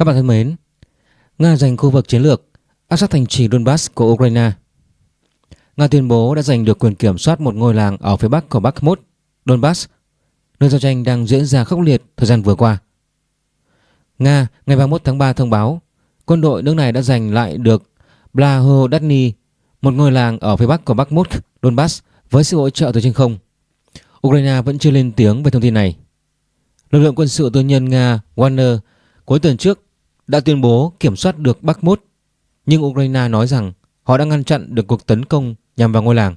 Các bạn thân mến, Nga giành khu vực chiến lược áp sát thành trì Donbass của Ukraine. Nga tuyên bố đã giành được quyền kiểm soát một ngôi làng ở phía bắc của Bakhmut, Donbass, nơi giao tranh đang diễn ra khốc liệt thời gian vừa qua. Nga ngày 31 tháng 3 thông báo quân đội nước này đã giành lại được Blahodatny, một ngôi làng ở phía bắc của Bakhmut, Donbass với sự hỗ trợ từ trên không. Ukraine vẫn chưa lên tiếng về thông tin này. Lực lượng quân sự tư nhân Nga Wagner cuối tuần trước đã tuyên bố kiểm soát được Bakhmut, nhưng Ukraine nói rằng họ đã ngăn chặn được cuộc tấn công nhằm vào ngôi làng.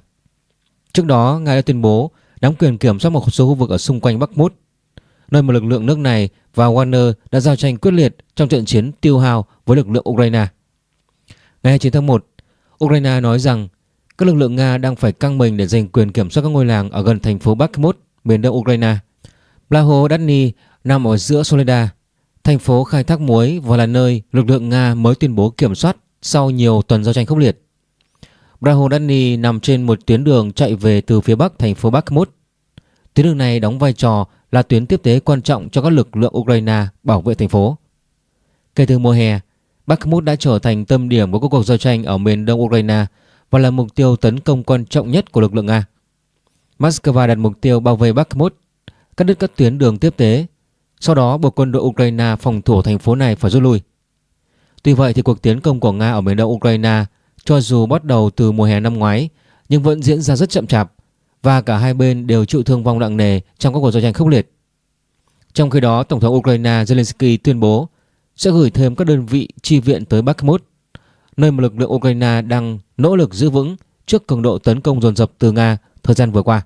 Trước đó, Nga đã tuyên bố nắm quyền kiểm soát một số khu vực ở xung quanh Bakhmut, nơi mà lực lượng nước này và Wagner đã giao tranh quyết liệt trong trận chiến tiêu hao với lực lượng Ukraine. Ngày 29 tháng 1, Ukraine nói rằng các lực lượng Nga đang phải căng mình để giành quyền kiểm soát các ngôi làng ở gần thành phố Bakhmut, miền đông Ukraine. Blahodatny nằm ở giữa Soledad thành phố khai thác muối và là nơi lực lượng Nga mới tuyên bố kiểm soát sau nhiều tuần giao tranh khốc liệt. Brahodani nằm trên một tuyến đường chạy về từ phía bắc thành phố Bakhmut. Tuyến đường này đóng vai trò là tuyến tiếp tế quan trọng cho các lực lượng Ukraine bảo vệ thành phố. Kể từ mùa hè, Bakhmut đã trở thành tâm điểm của các cuộc giao tranh ở miền đông Ukraine và là mục tiêu tấn công quan trọng nhất của lực lượng Nga. Moscow đặt mục tiêu bao vây Bakhmut, cắt đứt các tuyến đường tiếp tế, sau đó buộc quân đội Ukraine phòng thủ thành phố này phải rút lui. Tuy vậy thì cuộc tiến công của Nga ở miền đông Ukraine cho dù bắt đầu từ mùa hè năm ngoái nhưng vẫn diễn ra rất chậm chạp và cả hai bên đều chịu thương vong nặng nề trong các cuộc giao tranh khốc liệt. Trong khi đó, Tổng thống Ukraine Zelensky tuyên bố sẽ gửi thêm các đơn vị chi viện tới Bakhmut, nơi mà lực lượng Ukraine đang nỗ lực giữ vững trước cường độ tấn công dồn dập từ Nga thời gian vừa qua.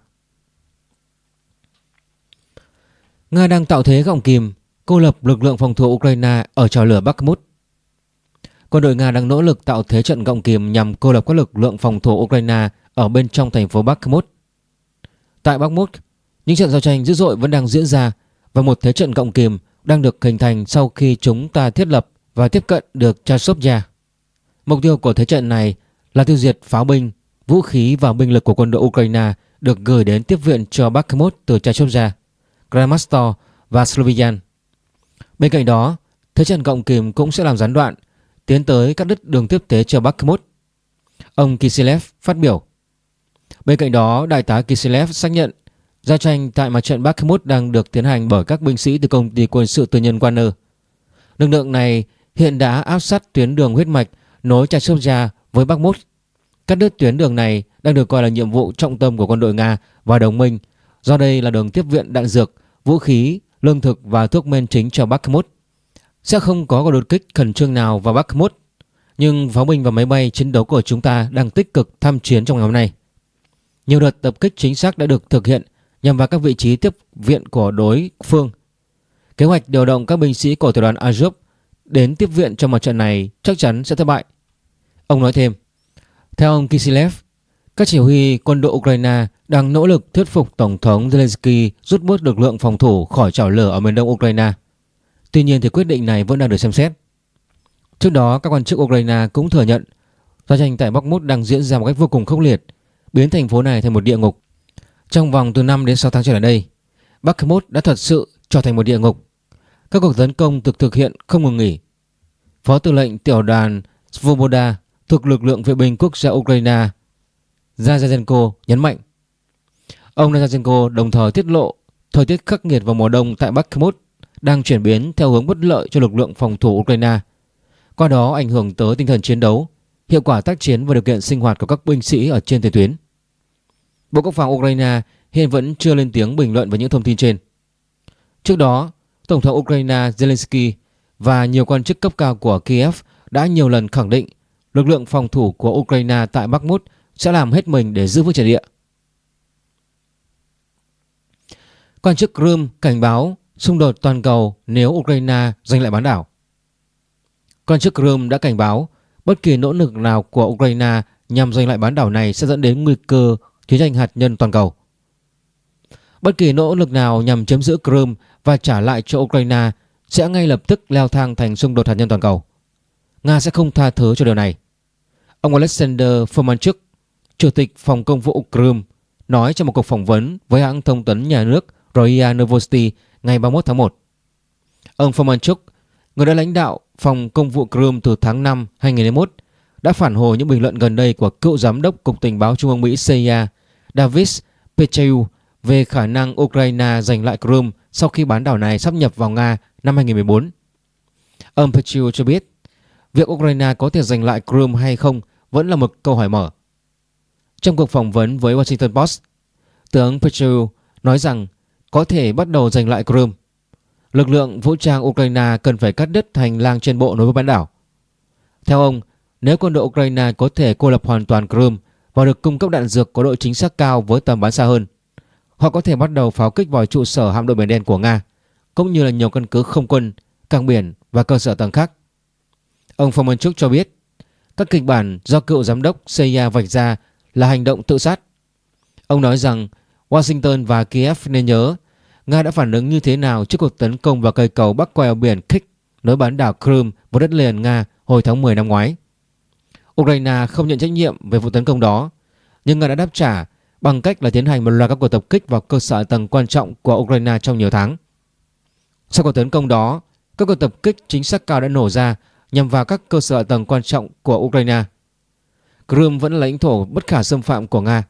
Nga đang tạo thế gọng kìm, cô lập lực lượng phòng thủ Ukraine ở trào lửa Bakhmut. Quân đội Nga đang nỗ lực tạo thế trận gọng kìm nhằm cô lập các lực lượng phòng thủ Ukraine ở bên trong thành phố Bakhmut. Tại Bakhmut, những trận giao tranh dữ dội vẫn đang diễn ra và một thế trận gọng kìm đang được hình thành sau khi chúng ta thiết lập và tiếp cận được Chasovya. Mục tiêu của thế trận này là tiêu diệt pháo binh, vũ khí và binh lực của quân đội Ukraine được gửi đến tiếp viện cho Bakhmut từ Chasovya, Kramatorsk và Slovian. Bên cạnh đó, thế trận cộng kìm cũng sẽ làm gián đoạn tiến tới cắt đứt đường tiếp tế cho Bakhmut. Ông Kisilev phát biểu. Bên cạnh đó, đại tá Kisilev xác nhận giao tranh tại mặt trận Bakhmut đang được tiến hành bởi các binh sĩ từ công ty quân sự tư nhân Wagner. Lực lượng này hiện đã áp sát tuyến đường huyết mạch nối Chasovya với Bakhmut. Cắt đứt tuyến đường này đang được coi là nhiệm vụ trọng tâm của quân đội Nga và đồng minh do đây là đường tiếp viện đạn dược, vũ khí, lương thực và thuốc men chính cho Bakhmut. Sẽ không có cuộc đột kích khẩn trương nào vào Bakhmut, nhưng pháo binh và máy bay chiến đấu của chúng ta đang tích cực tham chiến trong ngày hôm nay. Nhiều đợt tập kích chính xác đã được thực hiện nhằm vào các vị trí tiếp viện của đối phương. Kế hoạch điều động các binh sĩ của tiểu đoàn Azov đến tiếp viện trong mặt trận này chắc chắn sẽ thất bại. Ông nói thêm, theo ông Kisilev, các chỉ huy quân đội Ukraine đang nỗ lực thuyết phục Tổng thống Zelensky rút bớt lực lượng phòng thủ khỏi chảo lửa ở miền đông Ukraine. Tuy nhiên thì quyết định này vẫn đang được xem xét. Trước đó, các quan chức Ukraine cũng thừa nhận giao tranh tại Bakhmut đang diễn ra một cách vô cùng khốc liệt, biến thành phố này thành một địa ngục. Trong vòng từ 5 đến 6 tháng trở lại đây, Bakhmut đã thật sự trở thành một địa ngục. Các cuộc tấn công được thực hiện không ngừng nghỉ. Phó tư lệnh tiểu đoàn Svoboda thuộc lực lượng vệ binh quốc gia Ukraine Zazenko nhấn mạnh. Ông Zazenko đồng thời tiết lộ thời tiết khắc nghiệt vào mùa đông tại Bakhmut đang chuyển biến theo hướng bất lợi cho lực lượng phòng thủ Ukraine. Qua đó ảnh hưởng tới tinh thần chiến đấu, hiệu quả tác chiến và điều kiện sinh hoạt của các binh sĩ ở trên tiền tuyến. Bộ Quốc phòng Ukraine hiện vẫn chưa lên tiếng bình luận về những thông tin trên. Trước đó, Tổng thống Ukraine Zelensky và nhiều quan chức cấp cao của Kiev đã nhiều lần khẳng định lực lượng phòng thủ của Ukraine tại Bakhmut sẽ làm hết mình để giữ vững trận địa. Quan chức Crimea cảnh báo xung đột toàn cầu nếu Ukraine giành lại bán đảo. Quan chức Crimea đã cảnh báo bất kỳ nỗ lực nào của Ukraine nhằm giành lại bán đảo này sẽ dẫn đến nguy cơ chiến tranh hạt nhân toàn cầu. Bất kỳ nỗ lực nào nhằm chiếm giữ Crimea và trả lại cho Ukraine sẽ ngay lập tức leo thang thành xung đột hạt nhân toàn cầu. Nga sẽ không tha thứ cho điều này. Ông Alexander Fomanchuk, Chủ tịch Phòng Công vụ Crimea, nói trong một cuộc phỏng vấn với hãng thông tấn nhà nước Roya Novosti ngày 31 tháng 1. Ông Fomanchuk, người đã lãnh đạo phòng công vụ Crimea từ tháng 5 2021 đã phản hồi những bình luận gần đây của cựu giám đốc Cục Tình báo Trung ương Mỹ CIA Davis Petraeus về khả năng Ukraine giành lại Crimea sau khi bán đảo này sắp nhập vào Nga năm 2014. Ông Petraeus cho biết việc Ukraine có thể giành lại Crimea hay không vẫn là một câu hỏi mở. Trong cuộc phỏng vấn với Washington Post, tướng Petru nói rằng có thể bắt đầu giành lại Crimea. Lực lượng vũ trang Ukraine cần phải cắt đứt hành lang trên bộ nối với bán đảo. Theo ông, nếu quân đội Ukraine có thể cô lập hoàn toàn Crimea và được cung cấp đạn dược có độ chính xác cao với tầm bắn xa hơn, họ có thể bắt đầu pháo kích vào trụ sở hạm đội biển đen của Nga, cũng như là nhiều căn cứ không quân, cảng biển và cơ sở tầng khác. Ông Fomenchuk cho biết, các kịch bản do cựu giám đốc CIA vạch ra là hành động tự sát. Ông nói rằng Washington và Kiev nên nhớ Nga đã phản ứng như thế nào trước cuộc tấn công vào cây cầu bắc qua eo biển Kik nối bán đảo Crimea với đất liền Nga hồi tháng 10 năm ngoái. Ukraine không nhận trách nhiệm về vụ tấn công đó, nhưng Nga đã đáp trả bằng cách là tiến hành một loạt các cuộc tập kích vào cơ sở tầng quan trọng của Ukraine trong nhiều tháng. Sau cuộc tấn công đó, các cuộc tập kích chính xác cao đã nổ ra nhằm vào các cơ sở tầng quan trọng của Ukraine. Crimea vẫn là lãnh thổ bất khả xâm phạm của Nga.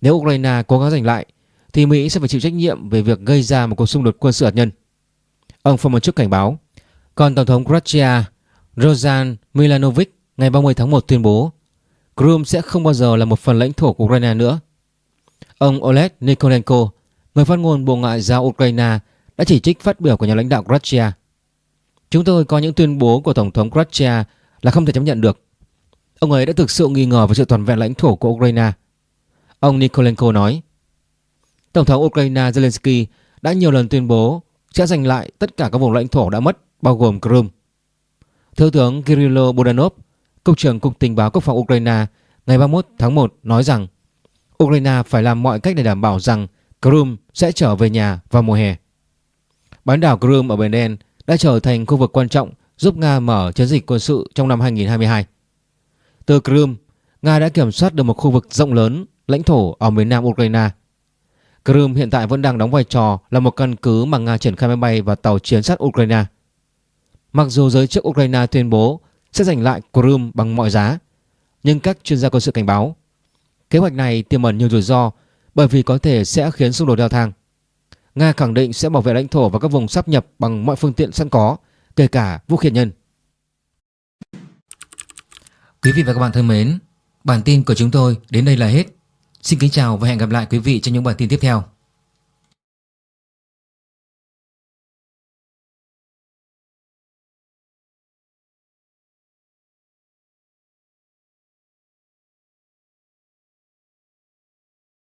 Nếu Ukraine cố gắng giành lại, thì Mỹ sẽ phải chịu trách nhiệm về việc gây ra một cuộc xung đột quân sự hạt nhân. Ông Fomenchuk cảnh báo. Còn Tổng thống Croatia Rosan Milanovic ngày 30 tháng 1 tuyên bố Crimea sẽ không bao giờ là một phần lãnh thổ của Ukraine nữa. Ông Oleg Nikolenko, người phát ngôn Bộ Ngoại giao Ukraine, đã chỉ trích phát biểu của nhà lãnh đạo Croatia. Chúng tôi có những tuyên bố của Tổng thống Croatia là không thể chấp nhận được. Ông ấy đã thực sự nghi ngờ về sự toàn vẹn lãnh thổ của Ukraine. Ông Nikolenko nói, Tổng thống Ukraine Zelensky đã nhiều lần tuyên bố sẽ giành lại tất cả các vùng lãnh thổ đã mất, bao gồm Crimea. Thiếu tướng Kirilo Budanov, Cục trưởng Cục Tình báo Quốc phòng Ukraine ngày 31 tháng 1 nói rằng Ukraine phải làm mọi cách để đảm bảo rằng Crimea sẽ trở về nhà vào mùa hè. Bán đảo Crimea ở Biển Đen đã trở thành khu vực quan trọng giúp Nga mở chiến dịch quân sự trong năm 2022. Từ Crimea, Nga đã kiểm soát được một khu vực rộng lớn lãnh thổ ở miền nam Ukraine. Crimea hiện tại vẫn đang đóng vai trò là một căn cứ mà Nga triển khai máy bay và tàu chiến sát Ukraine. Mặc dù giới chức Ukraine tuyên bố sẽ giành lại Crimea bằng mọi giá, nhưng các chuyên gia quân sự cảnh báo kế hoạch này tiềm ẩn nhiều rủi ro bởi vì có thể sẽ khiến xung đột leo thang. Nga khẳng định sẽ bảo vệ lãnh thổ và các vùng sắp nhập bằng mọi phương tiện sẵn có, kể cả vũ khí nhân. Quý vị và các bạn thân mến, bản tin của chúng tôi đến đây là hết. Xin kính chào và hẹn gặp lại quý vị trong những bản tin tiếp theo.